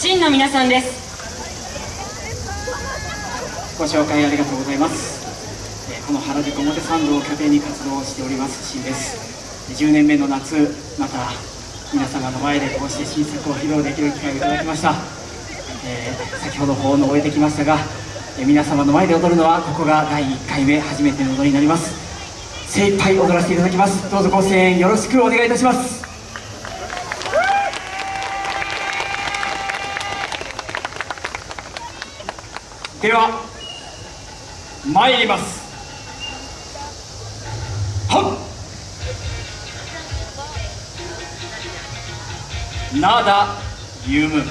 真の皆さんです。ご紹介ありがとうございます。えこの原宿表参道を拠点に活動しております新です。10年目の夏また皆様の前でこうして新作を披露できる機会をいただきました、えー先ほど奉納を終えてきましたが、えー皆様の前で踊るのはここが第1回目初めての踊りになります。精一杯踊らせていただきます。どうぞご声援よろしくお願いいたします。では参ります。はっ。なだゆむ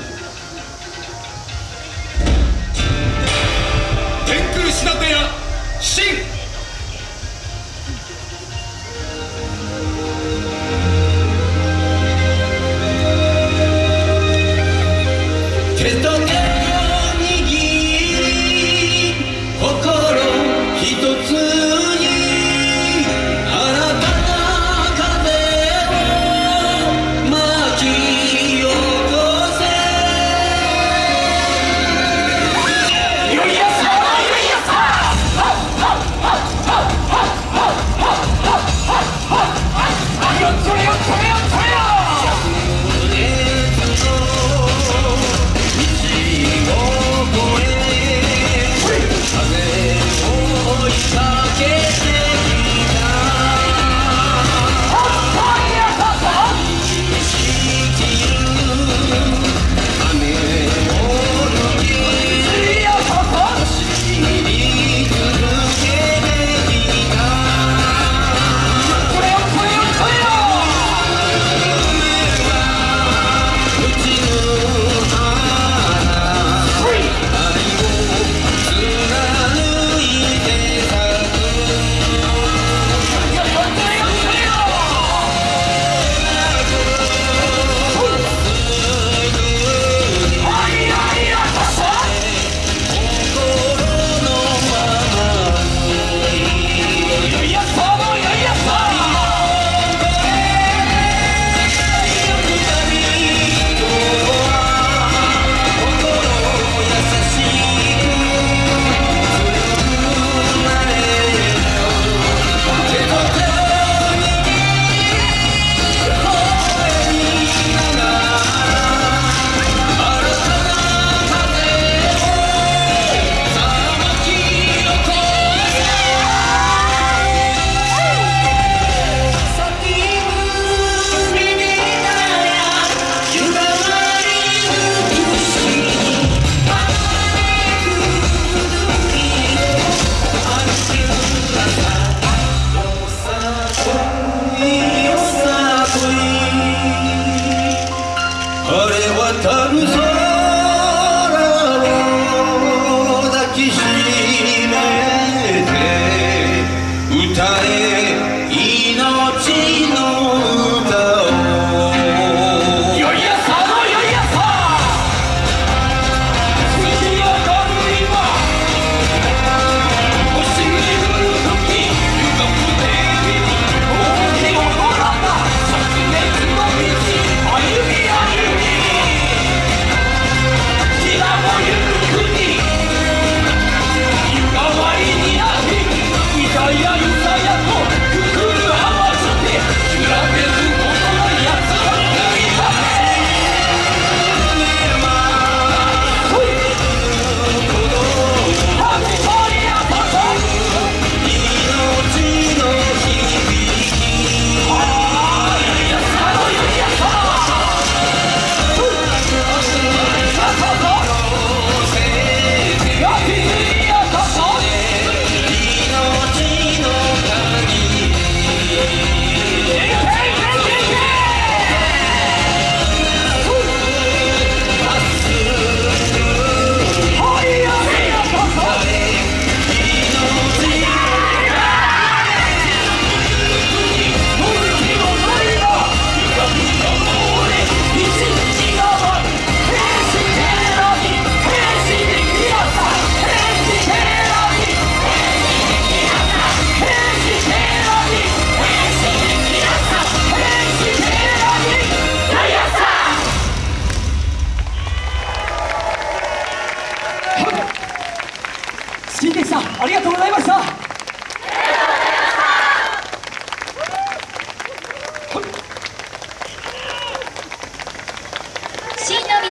ありがとうございました。